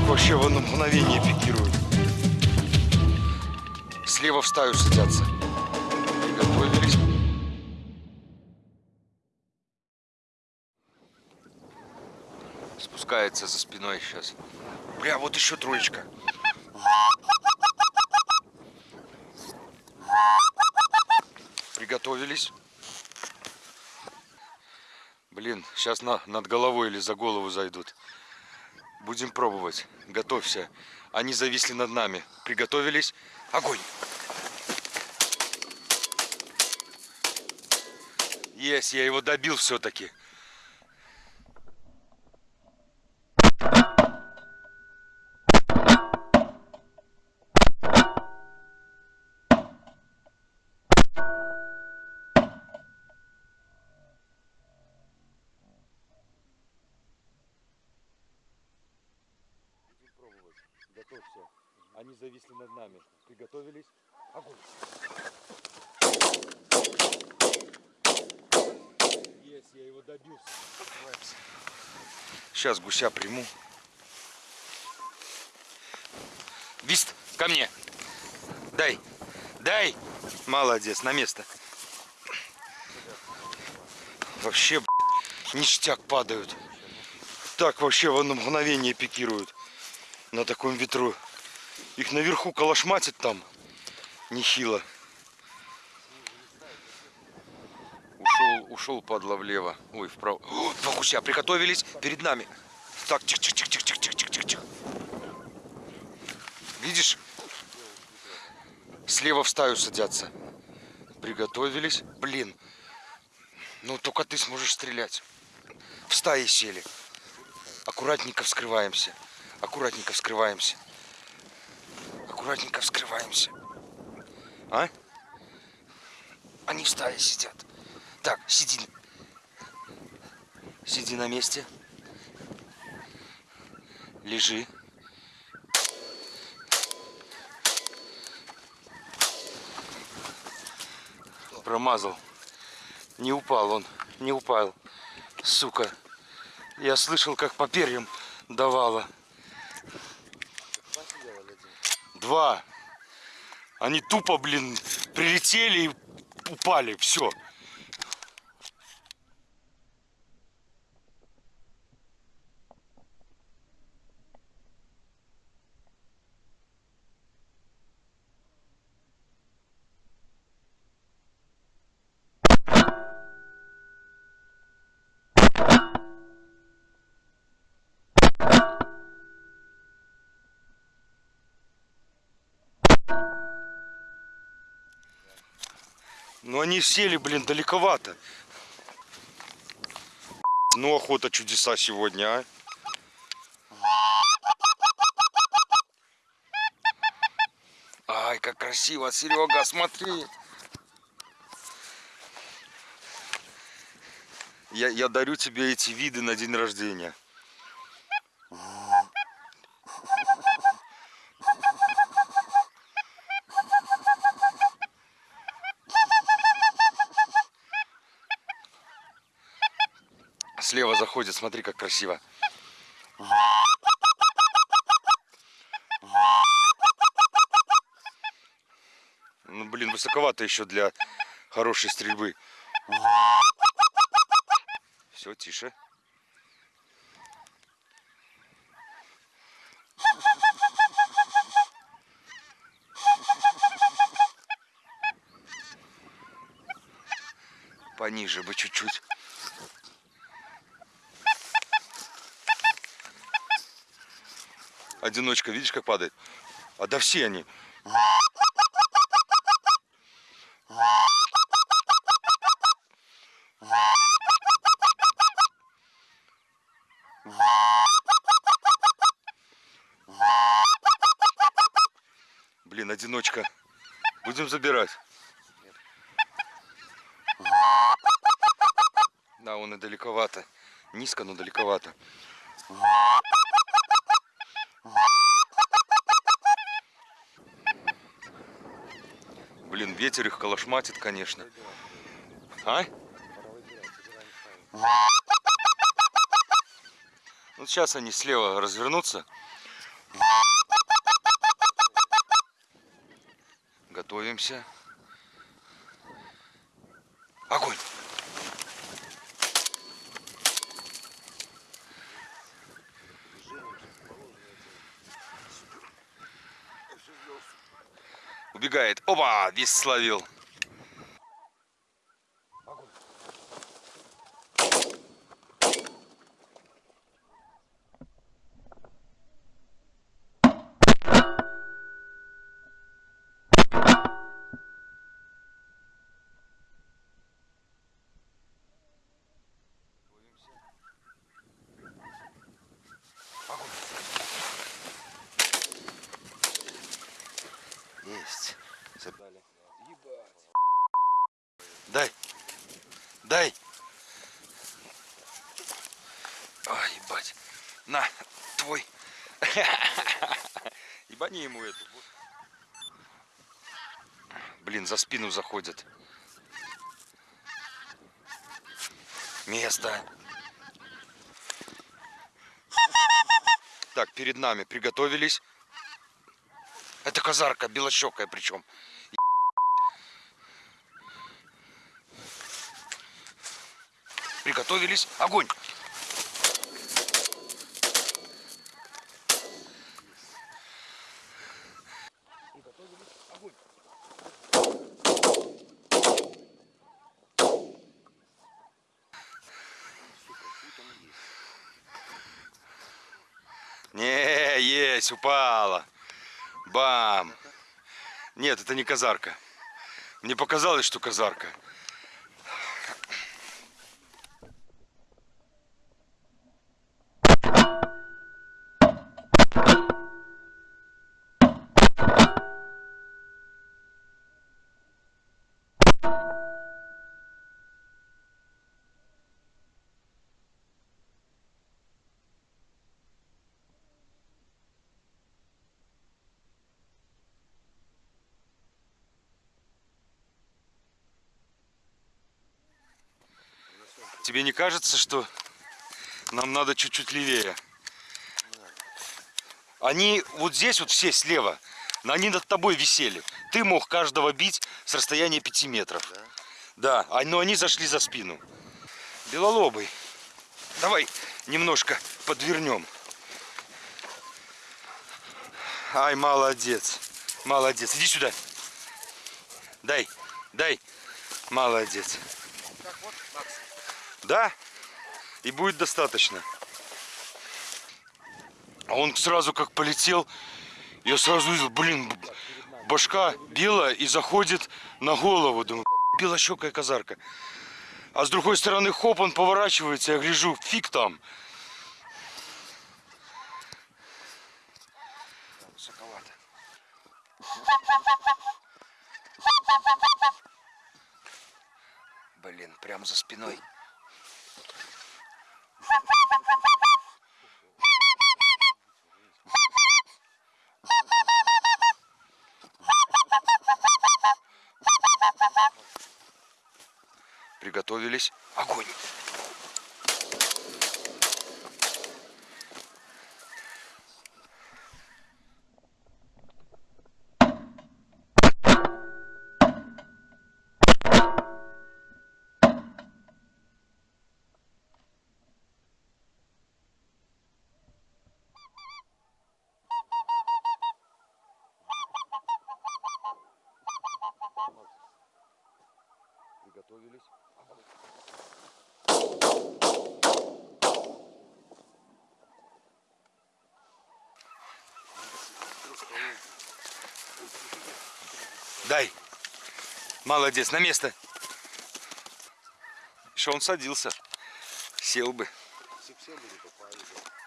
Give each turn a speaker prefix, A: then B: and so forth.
A: вообще в одно мгновение пикируют. Слева в стаю садятся. Приготовились. Спускается за спиной сейчас. Бля, вот еще троечка. Приготовились. Блин, сейчас на, над головой или за голову зайдут. Будем пробовать. Готовься. Они зависли над нами. Приготовились. Огонь! Есть, я его добил все-таки. Готовься. Они зависли над нами. Приготовились. Огонь. Есть, я его добился. Сейчас гуся приму. Вист, ко мне. Дай. Дай. Молодец, на место. Вообще, блядь, ништяк падают. Так вообще в одно мгновение пикируют. На таком ветру. Их наверху калашматит там. Нехило. Ушел, ушел падла влево. Ой, вправо. О, два гуся приготовились перед нами. Так, тихо, тихо, тихо, тихо, тихо, тихо, тихо. Видишь? Слева в стаю садятся. Приготовились. Блин. Ну, только ты сможешь стрелять. В стае сели. Аккуратненько вскрываемся. Аккуратненько вскрываемся. Аккуратненько вскрываемся. А? Они в стае сидят. Так, сиди. Сиди на месте. Лежи. Промазал. Не упал он. Не упал. Сука. Я слышал, как по перьям давала. Два. Они тупо, блин, прилетели и упали. Все. Но они сели, блин, далековато. Ну, охота чудеса сегодня, а. Ай, как красиво, Серега, смотри. Я, я дарю тебе эти виды на день рождения. Слева заходит, смотри, как красиво. Ну, блин, высоковато еще для хорошей стрельбы. Все, тише. Пониже бы чуть-чуть. Одиночка, видишь, как падает? А да все они. Блин, одиночка. Будем забирать. Да, он и далековато. Низко, но далековато. Блин, ветер их калашматит, конечно. А? Вот сейчас они слева развернутся. Готовимся. Огонь! Убегает. Опа! Весь словил. Дай. Ой, ебать. На, твой. Ебани ему эту. Блин, за спину заходят. Место. Так, перед нами приготовились. Это казарка, белощекая причем. Приготовились. Огонь! Не, есть, упала. Бам! Нет, это не казарка. Мне показалось, что казарка. Тебе не кажется, что нам надо чуть-чуть левее? Они вот здесь вот все слева, но они над тобой висели. Ты мог каждого бить с расстояния 5 метров. Да, а- но они зашли за спину. Белолобый, давай немножко подвернем. Ай, молодец. Молодец. Иди сюда. Дай, дай. Молодец. Да? И будет достаточно. А он сразу как полетел, я сразу увидел, блин, башка белая и заходит на голову. Думаю, белощекая казарка. А с другой стороны, хоп, он поворачивается, я гляжу, фиг там. Блин, прям за спиной. Приготовились. Огонь. Приготовились. Дай. Молодец, на место. Что он садился. Сел бы.
B: Попали, да.